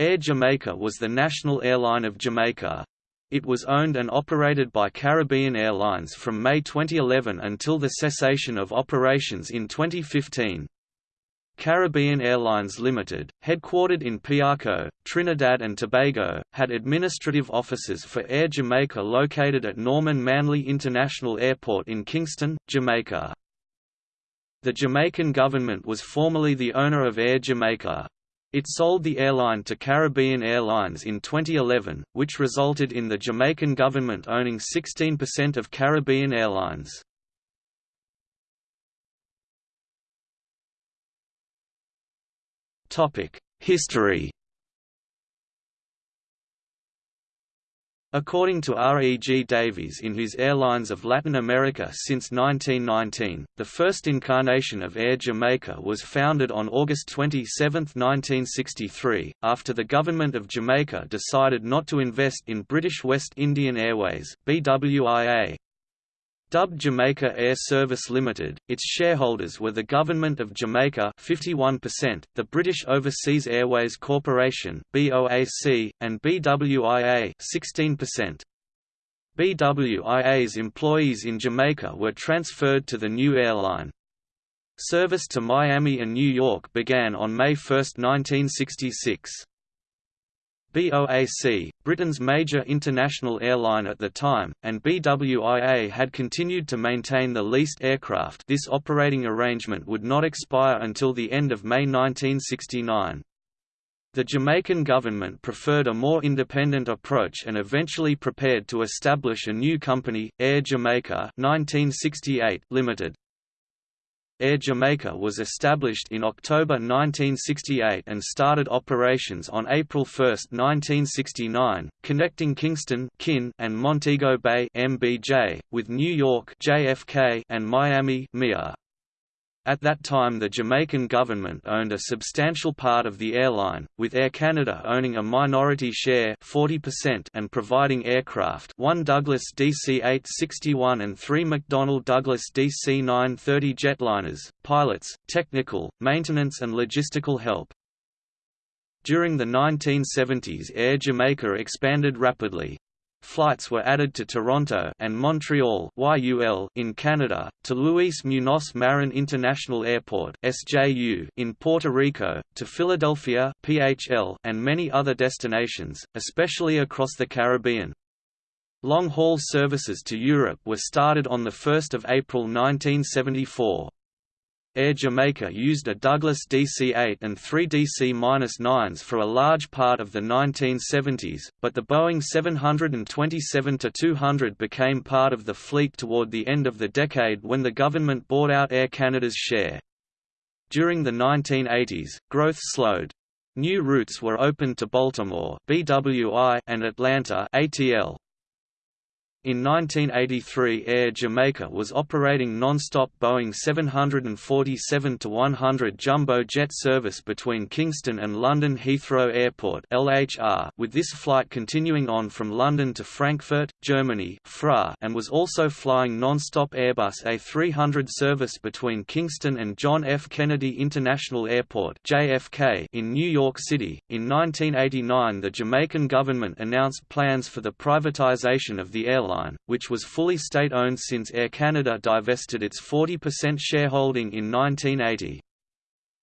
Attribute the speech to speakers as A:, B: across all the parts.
A: Air Jamaica was the national airline of Jamaica. It was owned and operated by Caribbean Airlines from May 2011 until the cessation of operations in 2015. Caribbean Airlines Limited, headquartered in Piarco, Trinidad and Tobago, had administrative offices for Air Jamaica located at Norman Manley International Airport in Kingston, Jamaica. The Jamaican government was formerly the owner of Air Jamaica. It sold the airline to Caribbean Airlines in 2011, which resulted in the Jamaican government owning 16% of Caribbean Airlines. History According to R. E. G. Davies in his Airlines of Latin America since 1919, the first incarnation of Air Jamaica was founded on August 27, 1963, after the Government of Jamaica decided not to invest in British West Indian Airways BWIA, Dubbed Jamaica Air Service Limited, its shareholders were the Government of Jamaica 51%, the British Overseas Airways Corporation BOAC, and BWIA 16%. BWIA's employees in Jamaica were transferred to the new airline. Service to Miami and New York began on May 1, 1966. BOAC, Britain's major international airline at the time, and BWIA had continued to maintain the leased aircraft this operating arrangement would not expire until the end of May 1969. The Jamaican government preferred a more independent approach and eventually prepared to establish a new company, Air Jamaica 1968 Limited. Air Jamaica was established in October 1968 and started operations on April 1, 1969, connecting Kingston (KIN) and Montego Bay MBJ, with New York JFK and Miami MIA. At that time the Jamaican government owned a substantial part of the airline, with Air Canada owning a minority share 40% and providing aircraft one Douglas DC-861 and three McDonnell Douglas DC-930 jetliners, pilots, technical, maintenance and logistical help. During the 1970s Air Jamaica expanded rapidly, Flights were added to Toronto and Montreal YUL in Canada, to Luis Muñoz Marin International Airport SJU in Puerto Rico, to Philadelphia PHL and many other destinations, especially across the Caribbean. Long-haul services to Europe were started on 1 April 1974. Air Jamaica used a Douglas DC-8 and three DC-9s for a large part of the 1970s, but the Boeing 727-200 became part of the fleet toward the end of the decade when the government bought out Air Canada's share. During the 1980s, growth slowed. New routes were opened to Baltimore BWI and Atlanta ATL. In 1983 Air Jamaica was operating non-stop Boeing 747-100 jumbo jet service between Kingston and London Heathrow Airport LHR, with this flight continuing on from London to Frankfurt, Germany FRA, and was also flying non-stop Airbus A300 service between Kingston and John F. Kennedy International Airport JFK in New York City. In 1989 the Jamaican government announced plans for the privatization of the airline Airline, which was fully state-owned since Air Canada divested its 40% shareholding in 1980.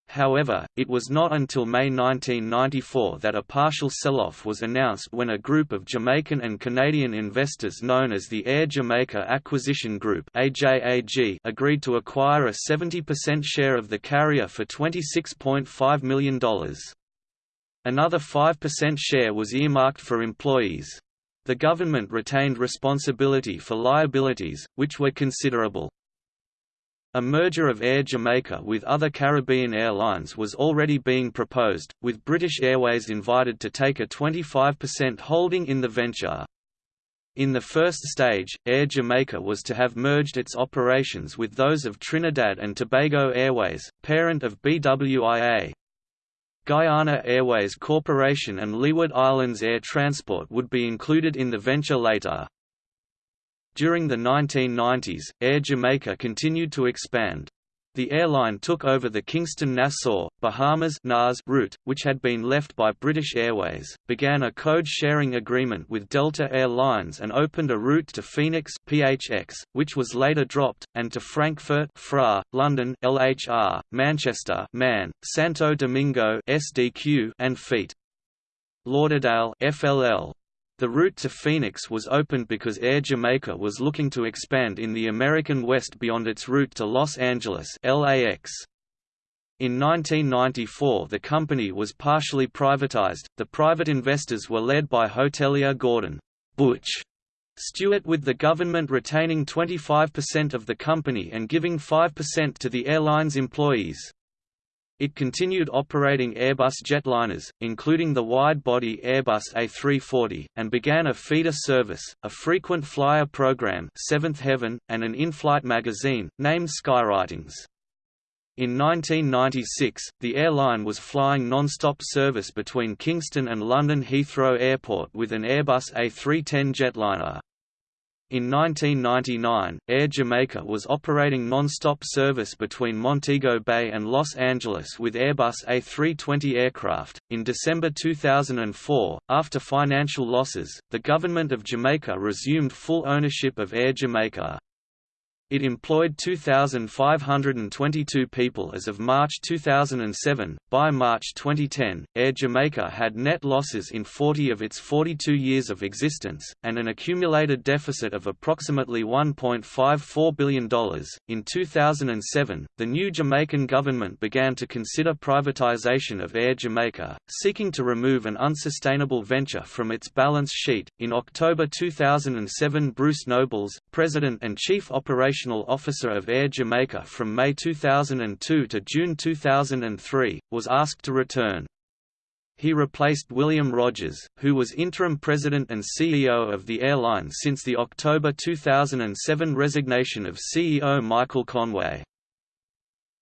A: However, it was not until May 1994 that a partial sell-off was announced when a group of Jamaican and Canadian investors known as the Air Jamaica Acquisition Group agreed to acquire a 70% share of the carrier for $26.5 million. Another 5% share was earmarked for employees. The government retained responsibility for liabilities, which were considerable. A merger of Air Jamaica with other Caribbean airlines was already being proposed, with British Airways invited to take a 25% holding in the venture. In the first stage, Air Jamaica was to have merged its operations with those of Trinidad and Tobago Airways, parent of BWIA. Guyana Airways Corporation and Leeward Islands Air Transport would be included in the venture later. During the 1990s, Air Jamaica continued to expand. The airline took over the Kingston-Nassau, Bahamas route, which had been left by British Airways, began a code-sharing agreement with Delta Air Lines and opened a route to Phoenix PHX, which was later dropped, and to Frankfurt FRA, London LHR, Manchester MAN, Santo Domingo SDQ and Feet. Lauderdale FLL. The route to Phoenix was opened because Air Jamaica was looking to expand in the American West beyond its route to Los Angeles LAX. In 1994 the company was partially privatized, the private investors were led by hotelier Gordon Butch Stewart with the government retaining 25% of the company and giving 5% to the airline's employees. It continued operating Airbus jetliners, including the wide-body Airbus A340, and began a feeder service, a frequent flyer program Seventh Heaven, and an in-flight magazine, named Skywritings. In 1996, the airline was flying non-stop service between Kingston and London Heathrow Airport with an Airbus A310 jetliner. In 1999, Air Jamaica was operating non-stop service between Montego Bay and Los Angeles with Airbus A320 aircraft. In December 2004, after financial losses, the government of Jamaica resumed full ownership of Air Jamaica. It employed 2,522 people as of March 2007. By March 2010, Air Jamaica had net losses in 40 of its 42 years of existence, and an accumulated deficit of approximately $1.54 billion. In 2007, the new Jamaican government began to consider privatization of Air Jamaica, seeking to remove an unsustainable venture from its balance sheet. In October 2007, Bruce Nobles, President and Chief Operations operational officer of Air Jamaica from May 2002 to June 2003, was asked to return. He replaced William Rogers, who was interim president and CEO of the airline since the October 2007 resignation of CEO Michael Conway.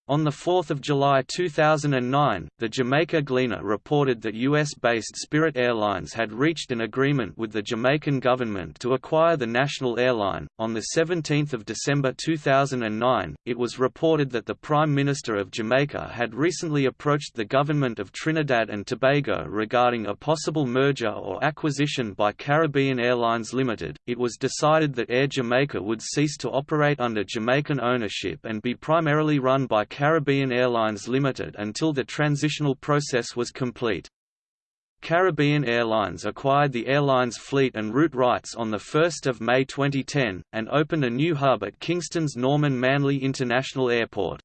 A: On 4 July 2009, the Jamaica Gleaner reported that U.S.-based Spirit Airlines had reached an agreement with the Jamaican government to acquire the national airline. On 17 December 2009, it was reported that the Prime Minister of Jamaica had recently approached the government of Trinidad and Tobago regarding a possible merger or acquisition by Caribbean Airlines Limited. It was decided that Air Jamaica would cease to operate under Jamaican ownership and be primarily run by Caribbean Airlines Limited until the transitional process was complete. Caribbean Airlines acquired the airline's fleet and route rights on 1 May 2010, and opened a new hub at Kingston's Norman Manley International Airport.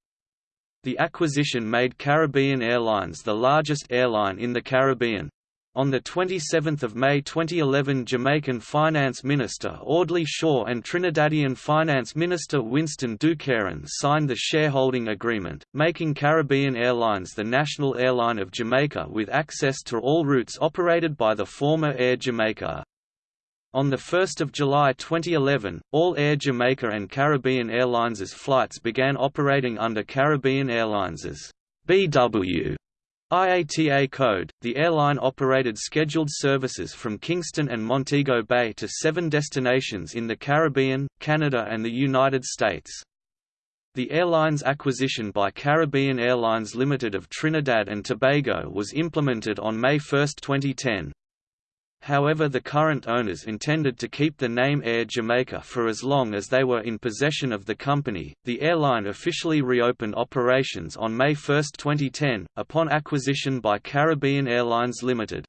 A: The acquisition made Caribbean Airlines the largest airline in the Caribbean. On 27 May 2011 Jamaican Finance Minister Audley Shaw and Trinidadian Finance Minister Winston Dookeran signed the shareholding agreement, making Caribbean Airlines the national airline of Jamaica with access to all routes operated by the former Air Jamaica. On 1 July 2011, all Air Jamaica and Caribbean Airlines' flights began operating under Caribbean Airlines' BW IATA code, the airline operated scheduled services from Kingston and Montego Bay to seven destinations in the Caribbean, Canada and the United States. The airline's acquisition by Caribbean Airlines Limited of Trinidad and Tobago was implemented on May 1, 2010. However the current owners intended to keep the name Air Jamaica for as long as they were in possession of the company. The airline officially reopened operations on May 1, 2010, upon acquisition by Caribbean Airlines Limited.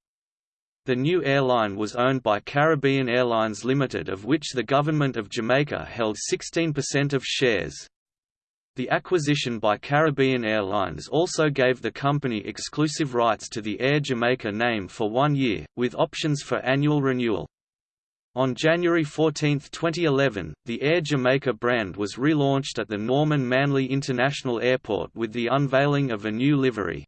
A: The new airline was owned by Caribbean Airlines Limited of which the government of Jamaica held 16% of shares. The acquisition by Caribbean Airlines also gave the company exclusive rights to the Air Jamaica name for one year, with options for annual renewal. On January 14, 2011, the Air Jamaica brand was relaunched at the Norman Manley International Airport with the unveiling of a new livery.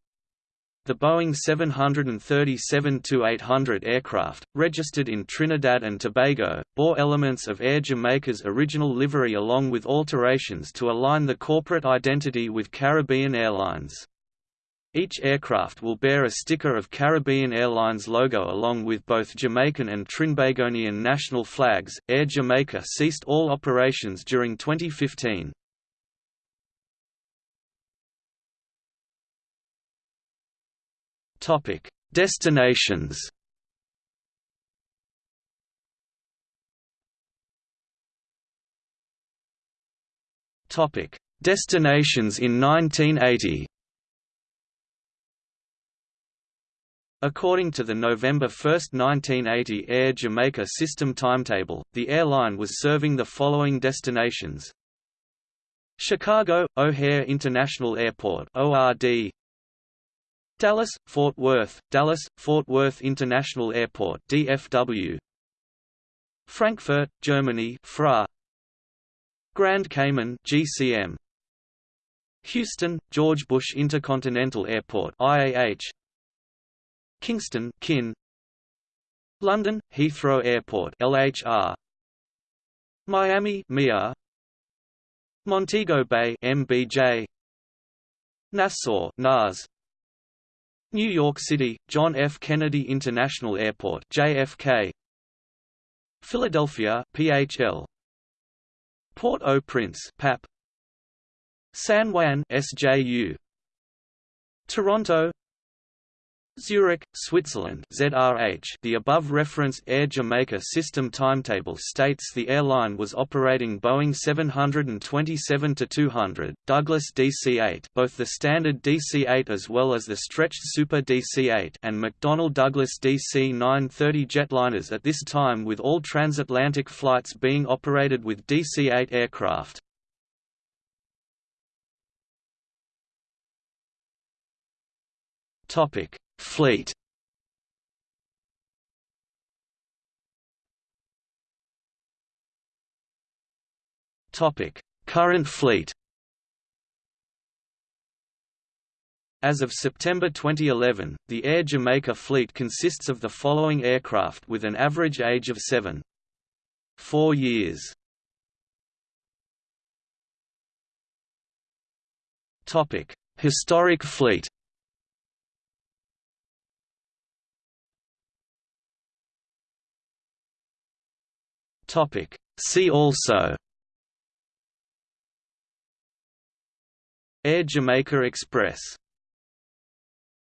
A: The Boeing 737-800 aircraft, registered in Trinidad and Tobago, bore elements of Air Jamaica's original livery along with alterations to align the corporate identity with Caribbean Airlines. Each aircraft will bear a sticker of Caribbean Airlines logo along with both Jamaican and Trinbagonian national flags. Air Jamaica ceased all operations during 2015. Topic: Destinations. Topic: Destinations in 1980. According to the November 1, 1980 Air Jamaica system timetable, the airline was serving the following destinations Chicago – O'Hare International Airport ORD Dallas – Fort Worth – Dallas – Fort Worth International Airport DFW Frankfurt, Germany FRA. Grand Cayman GCM Houston – George Bush Intercontinental Airport IAH Kingston KIN London Heathrow Airport LHR Miami MIA. Montego Bay MBJ Nassau NAS New York City John F. Kennedy International Airport JFK Philadelphia PHL Port-au-Prince PAP San Juan SJU Toronto Zurich, Switzerland ZRH The above reference Air Jamaica system timetable states the airline was operating Boeing 727-200, Douglas DC-8 both the standard DC-8 as well as the stretched Super DC-8 and McDonnell Douglas DC-930 jetliners at this time with all transatlantic flights being operated with DC-8 aircraft. Topic Fleet Topic: Current fleet. As of September 2011, the Air Jamaica fleet consists of the following aircraft with an average age of 7.4 years. Topic: Historic fleet. Topic. See also Air Jamaica Express